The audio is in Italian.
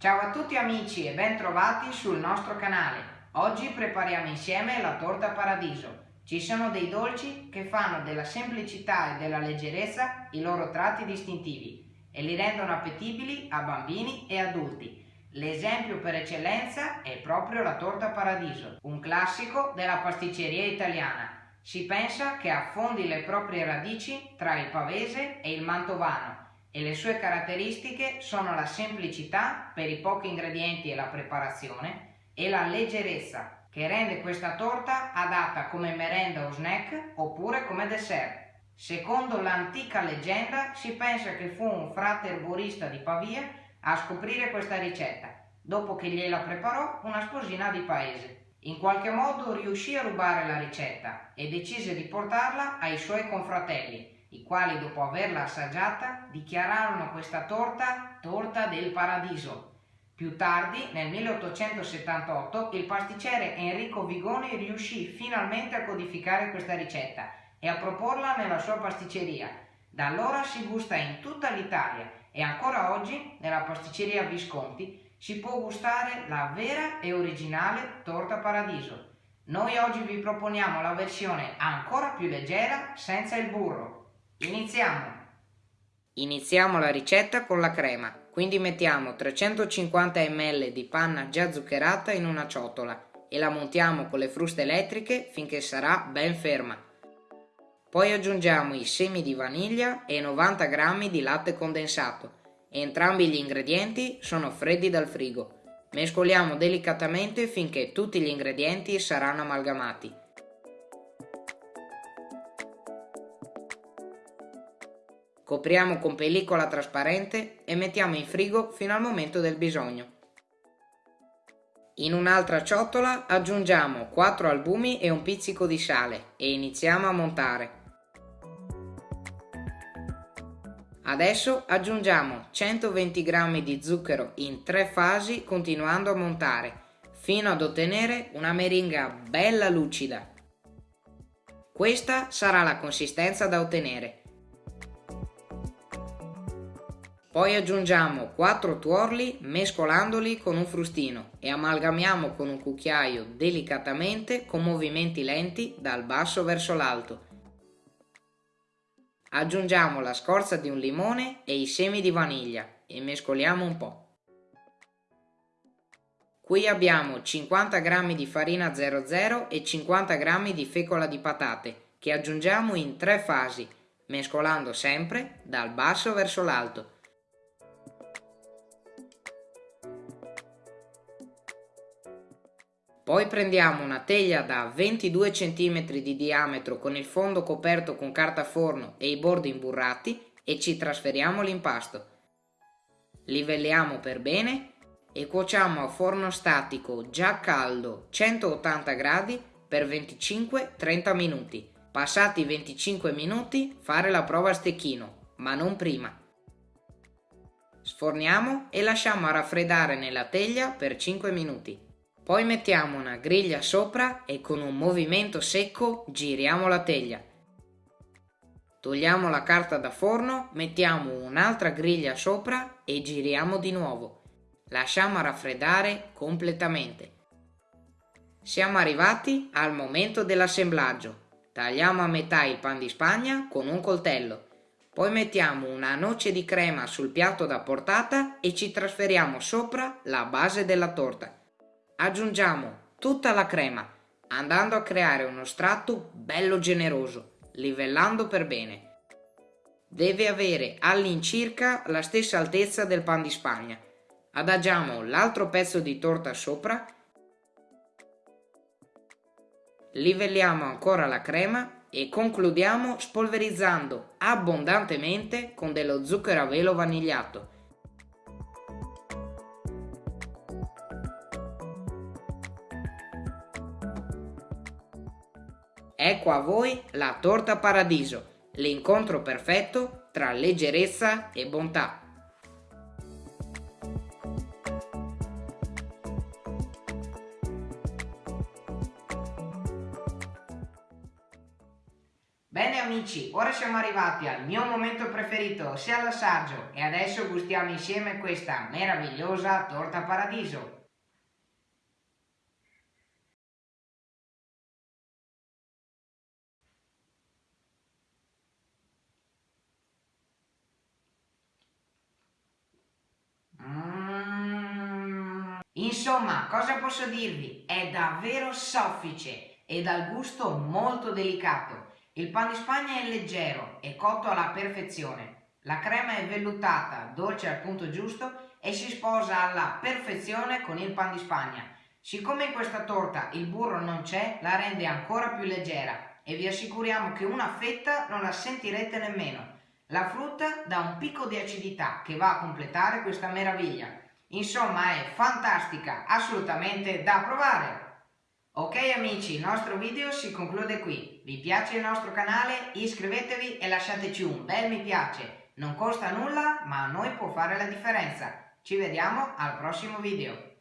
Ciao a tutti amici e ben trovati sul nostro canale. Oggi prepariamo insieme la torta paradiso. Ci sono dei dolci che fanno della semplicità e della leggerezza i loro tratti distintivi e li rendono appetibili a bambini e adulti. L'esempio per eccellenza è proprio la torta paradiso, un classico della pasticceria italiana si pensa che affondi le proprie radici tra il pavese e il mantovano e le sue caratteristiche sono la semplicità per i pochi ingredienti e la preparazione e la leggerezza che rende questa torta adatta come merenda o snack oppure come dessert. Secondo l'antica leggenda si pensa che fu un frate erborista di Pavia a scoprire questa ricetta, dopo che gliela preparò una sposina di paese. In qualche modo riuscì a rubare la ricetta e decise di portarla ai suoi confratelli, i quali dopo averla assaggiata dichiararono questa torta torta del paradiso. Più tardi, nel 1878, il pasticcere Enrico Vigoni riuscì finalmente a codificare questa ricetta e a proporla nella sua pasticceria. Da allora si gusta in tutta l'Italia e ancora oggi, nella pasticceria Visconti, si può gustare la vera e originale torta paradiso. Noi oggi vi proponiamo la versione ancora più leggera senza il burro. Iniziamo! Iniziamo la ricetta con la crema, quindi mettiamo 350 ml di panna già zuccherata in una ciotola e la montiamo con le fruste elettriche finché sarà ben ferma. Poi aggiungiamo i semi di vaniglia e 90 g di latte condensato Entrambi gli ingredienti sono freddi dal frigo. Mescoliamo delicatamente finché tutti gli ingredienti saranno amalgamati. Copriamo con pellicola trasparente e mettiamo in frigo fino al momento del bisogno. In un'altra ciotola aggiungiamo 4 albumi e un pizzico di sale e iniziamo a montare. Adesso aggiungiamo 120 g di zucchero in tre fasi continuando a montare fino ad ottenere una meringa bella lucida. Questa sarà la consistenza da ottenere. Poi aggiungiamo 4 tuorli mescolandoli con un frustino e amalgamiamo con un cucchiaio delicatamente con movimenti lenti dal basso verso l'alto Aggiungiamo la scorza di un limone e i semi di vaniglia e mescoliamo un po'. Qui abbiamo 50 g di farina 00 e 50 g di fecola di patate che aggiungiamo in tre fasi, mescolando sempre dal basso verso l'alto. Poi prendiamo una teglia da 22 cm di diametro con il fondo coperto con carta forno e i bordi imburrati e ci trasferiamo l'impasto. Livelliamo per bene e cuociamo a forno statico già caldo 180 gradi per 25-30 minuti. Passati 25 minuti fare la prova a stecchino, ma non prima. Sforniamo e lasciamo raffreddare nella teglia per 5 minuti. Poi mettiamo una griglia sopra e con un movimento secco giriamo la teglia. Togliamo la carta da forno, mettiamo un'altra griglia sopra e giriamo di nuovo. Lasciamo raffreddare completamente. Siamo arrivati al momento dell'assemblaggio. Tagliamo a metà il pan di spagna con un coltello. Poi mettiamo una noce di crema sul piatto da portata e ci trasferiamo sopra la base della torta. Aggiungiamo tutta la crema, andando a creare uno strato bello generoso, livellando per bene. Deve avere all'incirca la stessa altezza del pan di spagna. Adagiamo l'altro pezzo di torta sopra, livelliamo ancora la crema e concludiamo spolverizzando abbondantemente con dello zucchero a velo vanigliato Ecco a voi la torta paradiso, l'incontro perfetto tra leggerezza e bontà. Bene amici, ora siamo arrivati al mio momento preferito, ossia l'assaggio, e adesso gustiamo insieme questa meravigliosa torta paradiso. Insomma, cosa posso dirvi? È davvero soffice e dal gusto molto delicato. Il pan di Spagna è leggero e cotto alla perfezione. La crema è vellutata, dolce al punto giusto e si sposa alla perfezione con il pan di Spagna. Siccome in questa torta il burro non c'è, la rende ancora più leggera e vi assicuriamo che una fetta non la sentirete nemmeno. La frutta dà un picco di acidità che va a completare questa meraviglia. Insomma è fantastica, assolutamente da provare! Ok amici, il nostro video si conclude qui. Vi piace il nostro canale? Iscrivetevi e lasciateci un bel mi piace. Non costa nulla, ma a noi può fare la differenza. Ci vediamo al prossimo video.